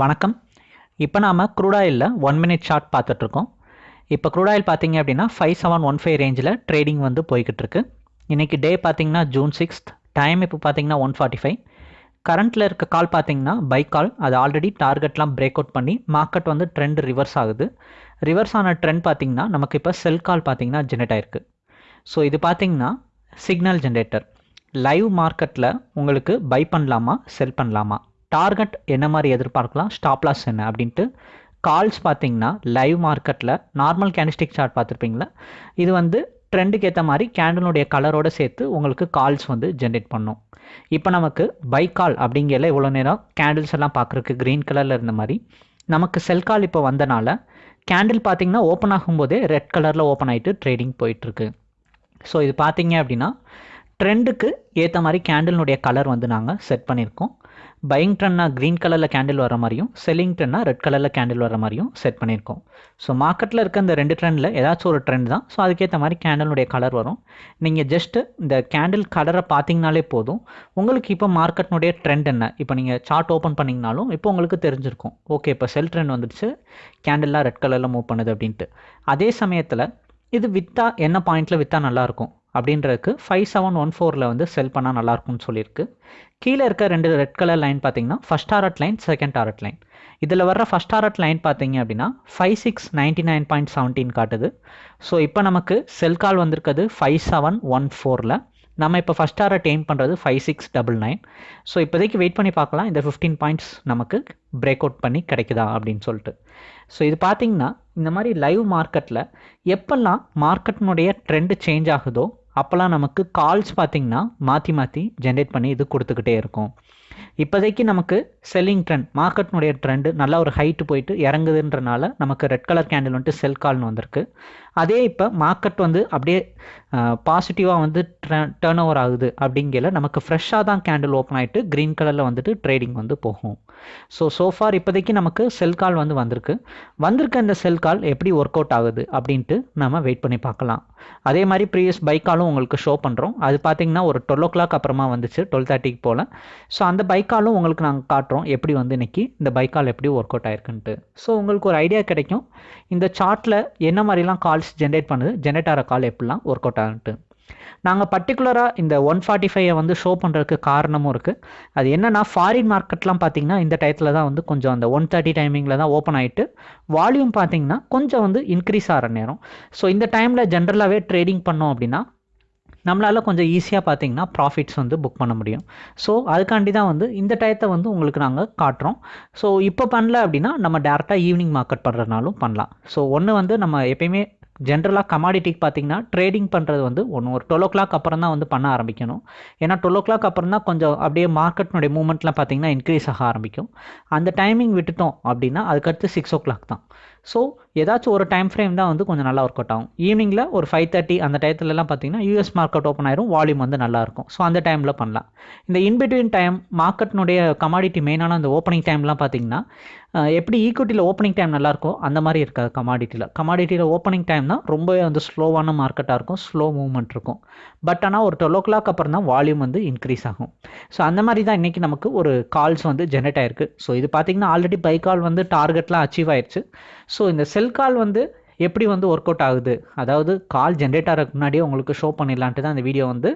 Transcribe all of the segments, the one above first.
வணக்கம். இப்போ நாம் க்ரூடாயிலில் ஒன் மினிட் ஷார்ட் பார்த்துட்ருக்கோம். இப்போ க்ரூடாயில் பார்த்தீங்க அப்படின்னா ஃபைவ் செவன் ஒன் ஃபைவ் ரேஞ்சில் ட்ரேடிங் வந்து போய்கிட்டு இருக்கு இன்றைக்கி டே பார்த்தீங்கன்னா ஜூன் சிக்ஸ்த் டைம் இப்போ பார்த்தீங்கன்னா ஒன் ஃபார்ட்டி ஃபைவ் கரண்ட்டில் இருக்க கால் பார்த்தீங்கன்னா பை கால் அது ஆல்ரெடி டார்கெட்லாம் பிரேக் அவுட் பண்ணி மார்க்கெட் வந்து ட்ரெண்ட் ரிவர்ஸ் ஆகுது. ரிவர்ஸ் ஆன ட்ரெண்ட் பார்த்தீங்கன்னா நமக்கு இப்போ செல் கால் பார்த்தீங்கன்னா ஜென்ரேட் ஆயிருக்கு. ஸோ இது பார்த்தீங்கன்னா சிக்னல் ஜென்ரேட்டர் லைவ் மார்க்கெட்டில் உங்களுக்கு பை பண்ணலாமா செல் பண்ணலாமா? டார்கெட் என்ன மாதிரி எதிர்பார்க்கலாம்? ஸ்டாப் லாஸ் என்ன? அப்படின்ட்டு கால்ஸ் பார்த்தீங்கன்னா லைவ் மார்க்கெட்டில் நார்மல் கேண்டிஸ்டிக் சார்ட் பார்த்துருப்பீங்களா? இது வந்து ட்ரெண்டுக்கு ஏற்ற மாதிரி கேண்டலுடைய கலரோடு சேர்த்து உங்களுக்கு கால்ஸ் வந்து ஜென்ரேட் பண்ணும். இப்போ நமக்கு பை கால் அப்படிங்கல இவ்வளோ நேரம் கேண்டில்ஸ் எல்லாம் பார்க்குறக்கு க்ரீன் கலரில் இருந்த மாதிரி நமக்கு செல் கால் இப்போ வந்தனால கேண்டில் பார்த்தீங்கன்னா ஓப்பன் ஆகும்போதே ரெட் கலரில் ஓப்பன் ஆகிட்டு ட்ரேடிங் போயிட்டுருக்கு ஸோ இது பார்த்தீங்க அப்படின்னா ட்ரெண்டுக்கு ஏற்ற மாதிரி கேண்டிலுடைய கலர் வந்து நாங்கள் செட் பண்ணியிருக்கோம் பையிங் ட்ரெண்ட்னா க்ரீன் கலரில் கேண்டில் வர மாதிரியும் செல்லிங் ட்ரெண்ட்னா ரெட் கலரில் கேண்டில் வர மாதிரியும் செட் பண்ணியிருக்கோம் ஸோ மார்க்கெட்டில் இருக்க இந்த ரெண்டு ட்ரெண்டில் ஏதாச்சும் ஒரு ட்ரெண்ட் தான். ஸோ அதுக்கேற்ற மாதிரி கேண்டலுடைய கலர் வரும். நீங்கள் ஜஸ்ட்டு இந்த கேண்டில் கலரை பார்த்தீங்கனாலே போதும். உங்களுக்கு இப்போ மார்க்கெட்னுடைய ட்ரெண்ட் என்ன? இப்போ நீங்கள் சார்ட் ஓப்பன் பண்ணிங்கனாலும் இப்போ உங்களுக்கு தெரிஞ்சிருக்கும். ஓகே இப்போ செல் ட்ரெண்ட் வந்துடுச்சு. கேண்டில்லாம் ரெட் கலரில் மூவ் பண்ணுது அப்படின்ட்டு. அதே சமயத்தில் இது விற்றா என்ன பாயிண்ட்டில் விற்றா நல்லாயிருக்கும் அப்படின்றதுக்கு ஃபைவ் செவன் ஒன் ஃபோரில் வந்து செல் பண்ணால் நல்லாயிருக்கும்னு சொல்லியிருக்கு. கீழே இருக்க ரெண்டு ரெட் கலர் லைன் பார்த்தீங்கன்னா first target line second target line இதில் வர்ற ஃபஸ்ட் டாரட் லைன் பார்த்தீங்க அப்படின்னா five six ninety nine point seventeen காட்டுது. ஸோ இப்போ நமக்கு செல் கால் வந்திருக்கிறது ஃபைவ் செவன் ஒன் ஃபோரில் நம்ம இப்போ ஃபஸ்ட் டாரட் எய்ம் பண்ணுறது five six double nine so இப்போதைக்கு வெயிட் பண்ணி பார்க்கலாம். இந்த ஃபிஃப்டீன் பாயிண்ட்ஸ் நமக்கு பிரேக் அவுட் பண்ணி கிடைக்குதா அப்படின்னு சொல்லிட்டு. ஸோ இது பார்த்தீங்கன்னா இந்த மாதிரி லைவ் மார்க்கெட்டில் எப்பெல்லாம் மார்க்கெட்டினுடைய ட்ரெண்டு சேஞ்ச் ஆகுதோ அப்போல்லாம் நமக்கு கால்ஸ் பார்த்திங்கன்னா மாற்றி மாற்றி ஜென்ரேட் பண்ணி இது கொடுத்துக்கிட்டே இருக்கும். இப்போதைக்கு நமக்கு செல்லிங் ட்ரெண்ட் மார்க்கெட்னுடைய ட்ரெண்டு நல்லா ஒரு ஹைட்டு போயிட்டு இறங்குதுன்றனால நமக்கு ரெட் கலர் கேண்டில் வந்துட்டு செல் கால்னு வந்திருக்கு. அதே இப்போ மார்க்கெட் வந்து அப்படியே பாசிட்டிவாக வந்து டேர்ன் ஓவர் ஆகுது அப்படிங்கிற நமக்கு ஃப்ரெஷ்ஷாக தான் கேண்டில் ஓப்பன் ஆகிட்டு க்ரீன் கலரில் வந்துட்டு ட்ரேடிங் வந்து போகும். ஸோ சோஃபார் இப்போதைக்கு நமக்கு செல் கால் வந்து வந்திருக்கு. வந்திருக்க இந்த செல் கால் எப்படி ஒர்க் அவுட் ஆகுது அப்படின்ட்டு நம்ம வெயிட் பண்ணி பார்க்கலாம். அதே மாதிரி ப்ரீவியஸ் பைக்காலும் உங்களுக்கு ஷோ பண்ணுறோம் அது பார்த்தீங்கன்னா ஒரு டுவெல் ஓ கிளாக் அப்புறமா வந்துச்சு டுவெல் தேர்ட்டிக்கு போல். ஸோ அந்த பைக்காலும் உங்களுக்கு நாங்கள் காட்டுறோம் எப்படி வந்து இன்றைக்கி இந்த பைக்கால் எப்படி ஒர்க் அவுட் ஆயிருக்குன்ட்டு. ஸோ உங்களுக்கு ஒரு ஐடியா கிடைக்கும். இந்த சார்ட்டில் என்ன மாதிரிலாம் கால்ஸ் ஜென்ரேட் பண்ணுது ஜென்ரேட் ஆகிற கால் எப்படிலாம் ஒர்க் அவுட் ஆகுன்ட்டு. நாங்கள் பர்டிகுலராக இந்த ஒன் ஃபார்ட்டி ஃபைவை வந்து ஷோ பண்ணுறதுக்கு காரணமும் இருக்குது அது என்னென்னா ஃபாரின் மார்க்கெட்லாம் பார்த்தீங்கன்னா இந்த டயத்தில் தான் வந்து கொஞ்சம் அந்த ஒன் தேர்ட்டி டைமிங்கில் தான் ஓப்பன் ஆகிட்டு வால்யூம் பார்த்தீங்கன்னா கொஞ்சம் வந்து இன்க்ரீஸ் ஆகிற நேரம். ஸோ இந்த டைமில் ஜென்ரலாகவே ட்ரேடிங் பண்ணோம் அப்படின்னா நம்மளால் கொஞ்சம் ஈஸியாக பார்த்தீங்கன்னா ப்ராஃபிட்ஸ் வந்து புக் பண்ண முடியும். ஸோ அதுக்காண்டி தான் வந்து இந்த டயத்தை வந்து உங்களுக்கு நாங்கள் காட்டுறோம். ஸோ இப்போ பண்ணல அப்படின்னா நம்ம டேரெக்டாக ஈவினிங் மார்க்கெட் பண்ணுறதுனாலும் பண்ணலாம். ஸோ ஒன்று வந்து நம்ம எப்பயுமே ஜென்ரலாக கமாடிட்டிக்கு பார்த்தீங்கன்னா ட்ரேடிங் பண்ணுறது வந்து ஒன்று ஒரு டுவெல் ஓ கிளாக் அப்புறம் தான் வந்து பண்ண ஆரம்பிக்கணும். ஏன்னா டுவெல் ஓ கிளாக் அப்புறம் தான் கொஞ்சம் அப்படியே மார்க்கெட்னுடைய மூமெண்ட்லாம் பார்த்தீங்கன்னா இன்க்ரீஸ் ஆக ஆரம்பிக்கும். அந்த டைமிங் விட்டுட்டோம் அப்படின்னா அதுக்கடுத்து சிக்ஸ் ஓ கிளாக் தான். ஸோ ஏதாச்சும் ஒரு டைம் ஃப்ரேம் தான் வந்து கொஞ்சம் நல்லா ஒர்க் அவுட் ஆகும் ஈவினிங்கில் ஒரு ஃபைவ் தேர்ட்டி அந்த டயத்துலலாம் பார்த்தீங்கன்னா யூஎஸ் மார்க்கெட் ஓப்பன் ஆயிரும் வால்யூம் வந்து நல்லாயிருக்கும் ஸோ அந்த டைமில் பண்ணலாம். இந்த இன்பிட்வீன் டைம் மார்க்கெட்னுடைய கமாடிட்டி மெயினான அந்த ஓப்பனிங் டைம்லாம் பார்த்தீங்கன்னா எப்படி e ஈக்குவிட்டியில் ஓப்பனிங் டைம் நல்லாயிருக்கும் அந்த மாதிரி இருக்காது கமாடிட்டியில் கமாடிட்டியில் ஓப்பனிங் டைம் தான் ரொம்பவே வந்து ஸ்லோவான மார்க்கெட்டாக இருக்கும் ஸ்லோ மூவ்மெண்ட் இருக்கும். பட் ஆனால் ஒரு டுவெல் ஓ கிளாக் அப்புறம் தான் வால்யூம் வந்து இன்க்ரீஸ் ஆகும். ஸோ அந்த மாதிரி தான் இன்றைக்கி நமக்கு ஒரு கால்ஸ் வந்து ஜென்ரேட் ஆயிருக்கு. ஸோ இது பார்த்திங்கன்னா ஆல்ரெடி பை கால் வந்து டார்கெட்லாம் அச்சீவ் ஆயிடுச்சு ஸோ இந்த செல் கால் வந்து எப்படி வந்து ஒர்க் அவுட் ஆகுது? அதாவது கால் ஜென்ரேட் ஆகிறதுக்கு முன்னாடியே உங்களுக்கு ஷோ பண்ணிடலான்ட்டு தான் இந்த வீடியோ வந்து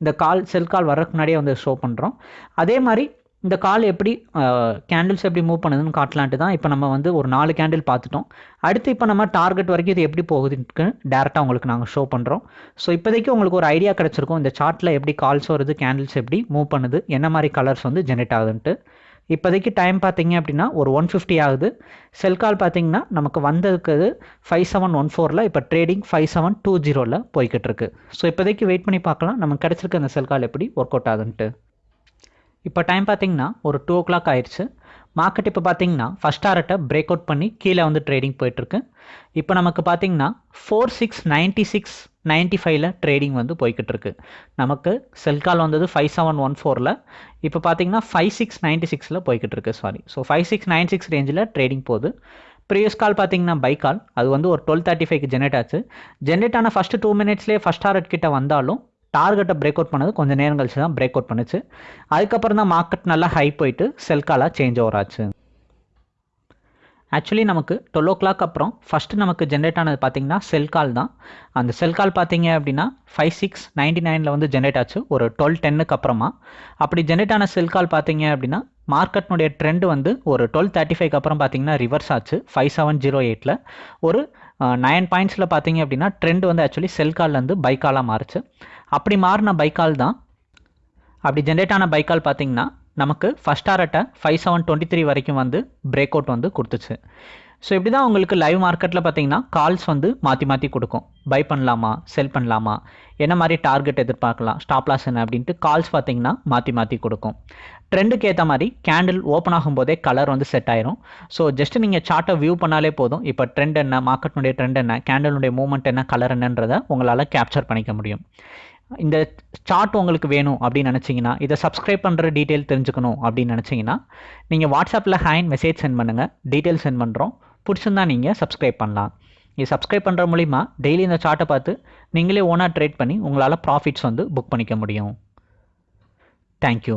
இந்த கால் செல் கால் வர்றதுக்கு முன்னாடியே வந்து ஷோ பண்ணுறோம் அதே மாதிரி இந்த கால் எப்படி கேண்டில்ஸ் எப்படி மூவ் பண்ணுதுன்னு காட்டலான்ட்டு தான் இப்போ நம்ம வந்து ஒரு நாலு கேண்டில் பார்த்துட்டோம். அடுத்து இப்போ நம்ம டார்கெட் வரைக்கும் இது எப்படி போகுதுன்னு டேரெக்டாக உங்களுக்கு நாங்கள் ஷோ பண்ணுறோம் ஸோ இப்போதைக்கு உங்களுக்கு ஒரு ஐடியா கிடச்சிருக்கும். இந்த சார்ட்டில் எப்படி கால்ஸ் வருது கேண்டில்ஸ் எப்படி மூவ் பண்ணுது என்ன மாதிரி கலர்ஸ் வந்து ஜென்ரேட் ஆகுதுன்ட்டு. இப்போதைக்கு டைம் பார்த்தீங்க அப்படின்னா ஒரு ஒன் ஃபிஃப்டி ஆகுது. செல் கால் பார்த்தீங்கன்னா நமக்கு வந்ததுக்கு ஃபைவ் செவன் ஒன் ஃபோரில் இப்போ ட்ரேடிங் ஃபைவ் செவன் டூ ஜீரோவில் போய்கிட்டு இருக்கு. ஸோ இப்போதைக்கு வெயிட் பண்ணி பார்க்கலாம். நமக்கு கிடச்சிருக்க அந்த செல் கால் எப்படி ஒர்க் அவுட் ஆகுதுன்ட்டு. இப்போ டைம் பார்த்தீங்கன்னா ஒரு டூ ஓ கிளாக் ஆயிடுச்சு மார்க்கெட் இப்போ பார்த்தீங்கன்னா ஃபஸ்ட் ஆர்ட்டை பிரேக் அவுட் பண்ணி கீழே வந்து ட்ரேடிங் போயிட்டுருக்கு. இப்போ நமக்கு பார்த்தீங்கன்னா four six ninety six ninety ஃபைவ்ல ட்ரேடிங் வந்து போய்கிட்டு இருக்கு நமக்கு செல் கால் வந்தது ஃபைவ் செவன் ஒன் ஃபோரில் இப்போ பார்த்தீங்கன்னா ஃபைவ் சிக்ஸ் நைன்ட்டி சிக்ஸில் போய்கிட்டு இருக்கு sorry so five six nine six ரேஞ்சில் ட்ரேடிங் போகுது. ப்ரீவியஸ் கால் பார்த்தீங்கன்னா பை கால் அது வந்து ஒரு டுவெல் தேர்ட்டி ஃபைவ்க்கு ஜென்ரேட் ஆச்சு. ஜென்ரேட் ஆன ஃபஸ்ட்டு டூ மினிட்ஸ்லேயே ஃபஸ்ட் டாரட் கிட்ட வந்தாலும் டார்கெட்டை பிரேக் அவுட் பண்ணது. கொஞ்சம் நேரம் கழிச்சு தான் பிரேக் அவுட் பண்ணுச்சு. அதுக்கப்புறம் தான் மார்க்கெட் நல்லா ஹை போயிட்டு செல் காலாக சேஞ்ச் ஓவர் ஆச்சு. ஆக்சுவலி நமக்கு டுவெல் ஓ கிளாக் அப்புறம் ஃபஸ்ட்டு நமக்கு ஜென்ரேட் ஆனது பார்த்திங்கன்னா செல் கால் தான். அந்த செல் கால் பார்த்தீங்க அப்படின்னா ஃபைவ் சிக்ஸ் நைன்டி நைனில் வந்து ஜென்ரேட் ஆச்சு. ஒரு டுவெல் டென்னுக்கு அப்புறமா. அப்படி ஜென்ரேட் ஆன செல் கால் பார்த்தீங்க அப்படின்னா மார்க்கெட்னுடைய ட்ரெண்ட் வந்து ஒரு டுவெல் தேர்ட்டி ஃபைவ்க்கு அப்புறம் பார்த்தீங்கன்னா ரிவர்ஸ் ஆச்சு. ஃபைவ் செவன் ஜீரோ எயிட்டில் ஒரு நைன் பாயிண்ட்ஸில் பார்த்தீங்க அப்படின்னா ட்ரெண்ட் வந்து ஆக்சுவலி செல் கால்லேருந்து பைக்காலாக மாறுச்சு. அப்படி மாறின பைக்கால் தான். அப்படி ஜென்ரேட் ஆன பைக்கால் பார்த்தீங்கன்னா நமக்கு ஃபஸ்ட் ஆர்ட்டை ஃபைவ் செவன் டுவெண்ட்டி த்ரீ வரைக்கும் வந்து பிரேக் அவுட் வந்து கொடுத்துச்சு. ஸோ இப்படி தான் உங்களுக்கு லைவ் மார்க்கெட்டில் பார்த்தீங்கன்னா கால்ஸ் வந்து மாற்றி மாற்றி கொடுக்கும். பை பண்ணலாமா செல் பண்ணலாமா என்ன மாதிரி டார்கெட் எதிர்பார்க்கலாம் ஸ்டாப் லாஸ் என்ன அப்படின்ட்டு கால்ஸ் பார்த்தீங்கன்னா மாற்றி மாற்றி கொடுக்கும். ட்ரெண்டுக்கு ஏற்ற மாதிரி கேண்டில் ஓப்பன் ஆகும்போதே கலர் வந்து செட் ஆயிரும். ஸோ ஜஸ்ட் நீங்கள் சார்ட்டை வியூ பண்ணாலே போதும். இப்போ ட்ரெண்ட் என்ன மார்க்கெட்னுடைய ட்ரெண்ட் என்ன கேண்டலுடைய மூவ்மெண்ட் என்ன கலர் என்னன்றதை உங்களால் கேப்சர் பண்ணிக்க முடியும். இந்த சார்ட் உங்களுக்கு வேணும் அப்படின்னு நினச்சிங்கன்னா இதை சப்ஸ்கிரைப் பண்ணுற டீட்டெயில் தெரிஞ்சுக்கணும் அப்படின்னு நினச்சிங்கன்னா நீங்கள் வாட்ஸ்அப்பில் ஹேண்ட் மெசேஜ் சென்ட் பண்ணுங்கள் டீட்டெயில் சென்ட் பண்ணுறோம் பிடிச்சிருந்தா நீங்கள் சப்ஸ்கிரைப் பண்ணலாம். இது சப்ஸ்கிரைப் பண்ணுற மூலிமா டெய்லி இந்த சார்ட்டை பார்த்து நீங்களே ஓனாக ட்ரேட் பண்ணி உங்களால் ப்ராஃபிட்ஸ் வந்து புக் பண்ணிக்க முடியும். தேங்க்யூ